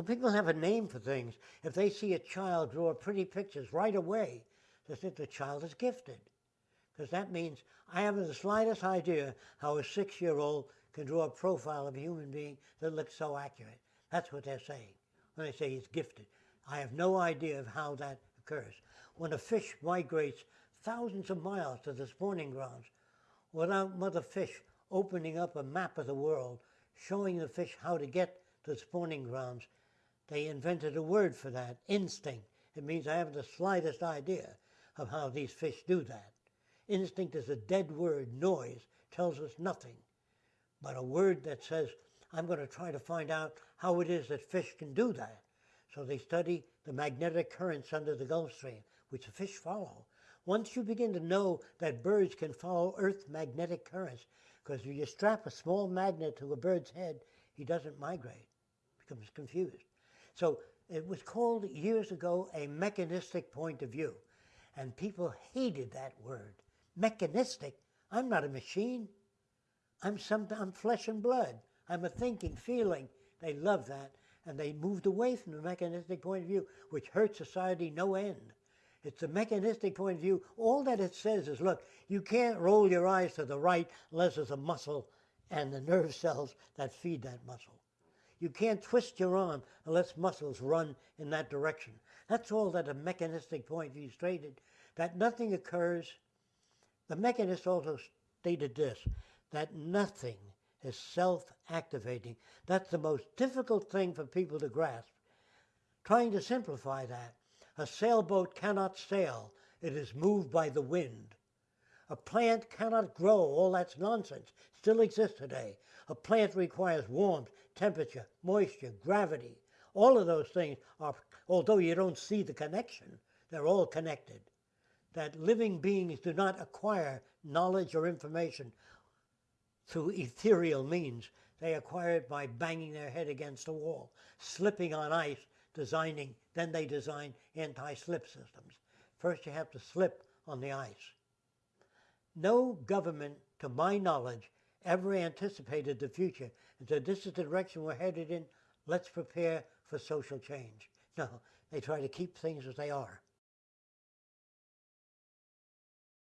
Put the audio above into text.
Well, people have a name for things. If they see a child draw pretty pictures right away, they think the child is gifted. Because that means I haven't the slightest idea how a six year old can draw a profile of a human being that looks so accurate. That's what they're saying when they say he's gifted. I have no idea of how that occurs. When a fish migrates thousands of miles to the spawning grounds without mother fish opening up a map of the world, showing the fish how to get to the spawning grounds, they invented a word for that, instinct. It means I haven't the slightest idea of how these fish do that. Instinct is a dead word, noise, tells us nothing. But a word that says, I'm going to try to find out how it is that fish can do that. So they study the magnetic currents under the Gulf Stream, which the fish follow. Once you begin to know that birds can follow Earth's magnetic currents, because if you strap a small magnet to a bird's head, he doesn't migrate, becomes confused. So it was called years ago a mechanistic point of view. And people hated that word. Mechanistic. I'm not a machine. I'm some I'm flesh and blood. I'm a thinking, feeling. They love that. And they moved away from the mechanistic point of view, which hurt society no end. It's a mechanistic point of view. All that it says is, look, you can't roll your eyes to the right unless there's a muscle and the nerve cells that feed that muscle. You can't twist your arm unless muscles run in that direction. That's all that a mechanistic point view stated, that nothing occurs. The mechanist also stated this, that nothing is self-activating. That's the most difficult thing for people to grasp. Trying to simplify that, a sailboat cannot sail. It is moved by the wind. A plant cannot grow. All that's nonsense. Still exists today. A plant requires warmth, temperature, moisture, gravity. All of those things are, although you don't see the connection, they're all connected. That living beings do not acquire knowledge or information through ethereal means. They acquire it by banging their head against a wall, slipping on ice, designing, then they design anti-slip systems. First you have to slip on the ice. No government, to my knowledge, ever anticipated the future and said, this is the direction we're headed in, let's prepare for social change. No, they try to keep things as they are.